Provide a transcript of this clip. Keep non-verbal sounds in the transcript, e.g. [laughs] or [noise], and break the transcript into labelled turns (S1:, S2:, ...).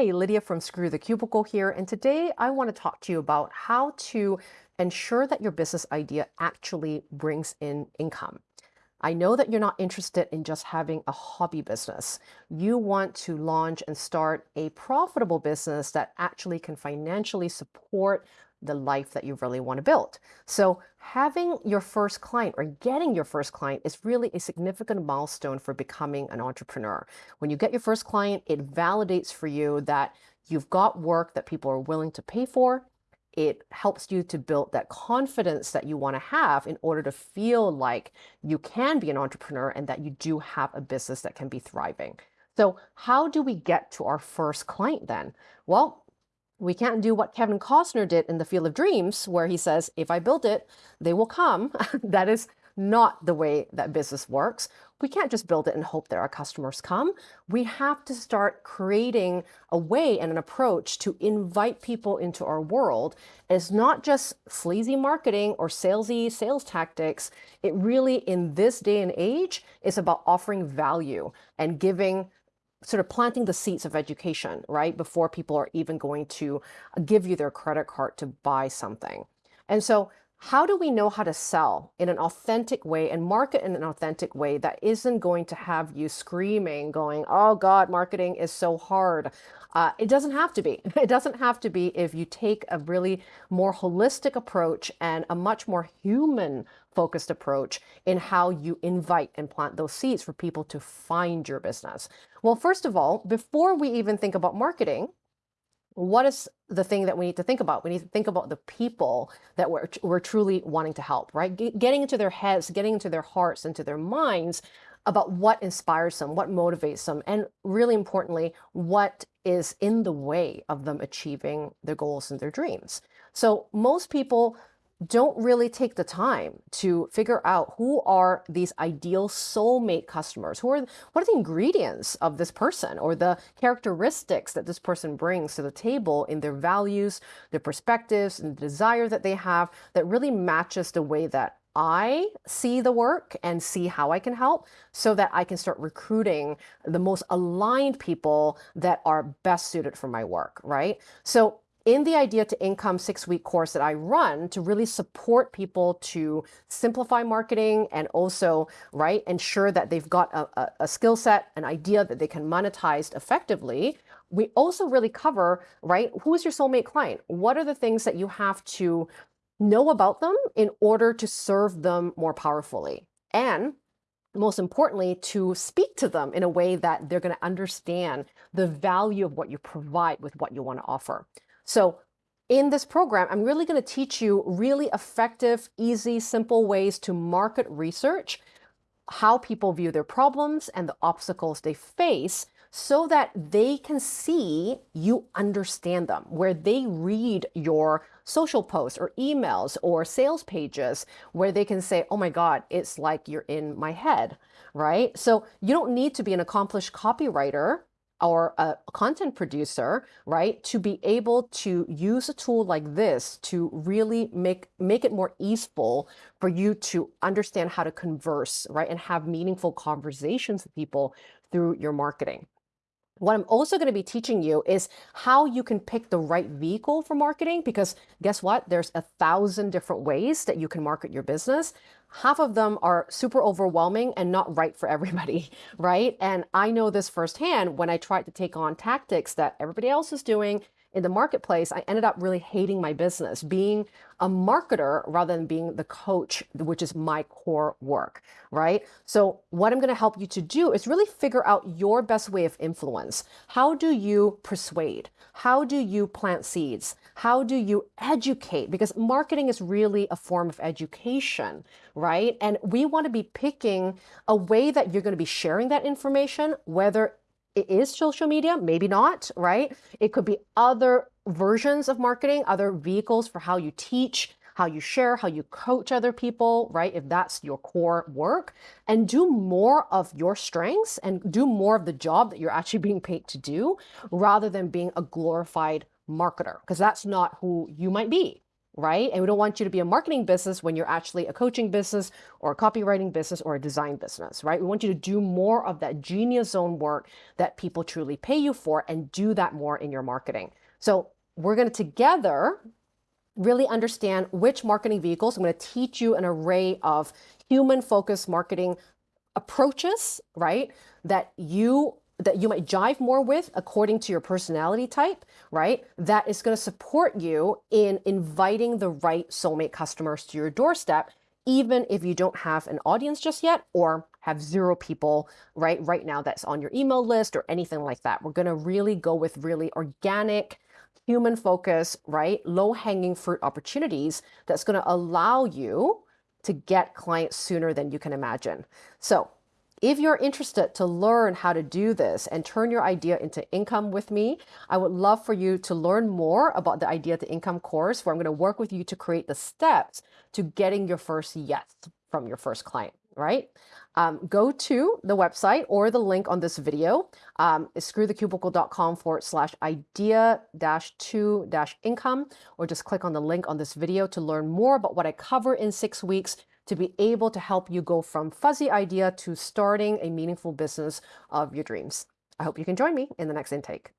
S1: Hey, Lydia from Screw the Cubicle here, and today I want to talk to you about how to ensure that your business idea actually brings in income. I know that you're not interested in just having a hobby business. You want to launch and start a profitable business that actually can financially support the life that you really want to build. So having your first client or getting your first client is really a significant milestone for becoming an entrepreneur. When you get your first client, it validates for you that you've got work that people are willing to pay for. It helps you to build that confidence that you want to have in order to feel like you can be an entrepreneur and that you do have a business that can be thriving. So how do we get to our first client then? Well, we can't do what Kevin Costner did in The Field of Dreams, where he says, if I build it, they will come. [laughs] that is not the way that business works. We can't just build it and hope that our customers come. We have to start creating a way and an approach to invite people into our world. It's not just sleazy marketing or salesy sales tactics. It really, in this day and age, is about offering value and giving sort of planting the seeds of education, right? Before people are even going to give you their credit card to buy something. And so how do we know how to sell in an authentic way and market in an authentic way that isn't going to have you screaming, going, oh God, marketing is so hard. Uh, it doesn't have to be. [laughs] It doesn't have to be if you take a really more holistic approach and a much more human focused approach in how you invite and plant those seeds for people to find your business. Well, first of all, before we even think about marketing, what is the thing that we need to think about? We need to think about the people that we're, we're truly wanting to help, right? Getting into their heads, getting into their hearts, into their minds about what inspires them, what motivates them, and really importantly, what is in the way of them achieving their goals and their dreams. So most people don't really take the time to figure out who are these ideal soulmate customers who are what are the ingredients of this person or the characteristics that this person brings to the table in their values their perspectives and the desire that they have that really matches the way that I see the work and see how I can help so that I can start recruiting the most aligned people that are best suited for my work, right? So in the Idea to Income six week course that I run to really support people to simplify marketing and also, right, ensure that they've got a, a, a skill set, an idea that they can monetize effectively. We also really cover, right, who's your soulmate client? What are the things that you have to know about them in order to serve them more powerfully? And most importantly, to speak to them in a way that they're going to understand the value of what you provide with what you want to offer. So in this program, I'm really going to teach you really effective, easy, simple ways to market research, how people view their problems and the obstacles they face so that they can see you understand them, where they read your social posts or emails or sales pages, where they can say, oh my God, it's like you're in my head, right? So you don't need to be an accomplished copywriter or a content producer, right, to be able to use a tool like this to really make, make it more easeful for you to understand how to converse, right, and have meaningful conversations with people through your marketing. What I'm also going to be teaching you is how you can pick the right vehicle for marketing because guess what? There's a thousand different ways that you can market your business. Half of them are super overwhelming and not right for everybody, [laughs] right? And I know this firsthand when I tried to take on tactics that everybody else is doing in the marketplace, I ended up really hating my business, being a marketer rather than being the coach, which is my core work, right? So what I'm going to help you to do is really figure out your best way of influence. How do you persuade? How do you plant seeds? How do you educate? Because marketing is really a form of education, right? And we want to be picking a way that you're going to be sharing that information, whether it is social media, maybe not, right? It could be other versions of marketing, other vehicles for how you teach, how you share, how you coach other people, right? If that's your core work and do more of your strengths and do more of the job that you're actually being paid to do rather than being a glorified marketer, because that's not who you might be, right? And we don't want you to be a marketing business when you're actually a coaching business or a copywriting business or a design business, right? We want you to do more of that genius zone work that people truly pay you for and do that more in your marketing. So we're going to together really understand which marketing vehicles. I'm going to teach you an array of human focused marketing approaches, right? That you that you might jive more with according to your personality type, right? That is going to support you in inviting the right soulmate customers to your doorstep, even if you don't have an audience just yet or have zero people right right now that's on your email list or anything like that. We're going to really go with really organic human focus, right? Low hanging fruit opportunities that's going to allow you to get clients sooner than you can imagine. So if you're interested to learn how to do this and turn your idea into income with me, I would love for you to learn more about the Idea to Income course where I'm going to work with you to create the steps to getting your first yes from your first client, right? Um, go to the website or the link on this video, um, screwthecubicle.com forward slash idea dash two dash income, or just click on the link on this video to learn more about what I cover in six weeks to be able to help you go from fuzzy idea to starting a meaningful business of your dreams. I hope you can join me in the next intake.